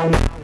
Wow.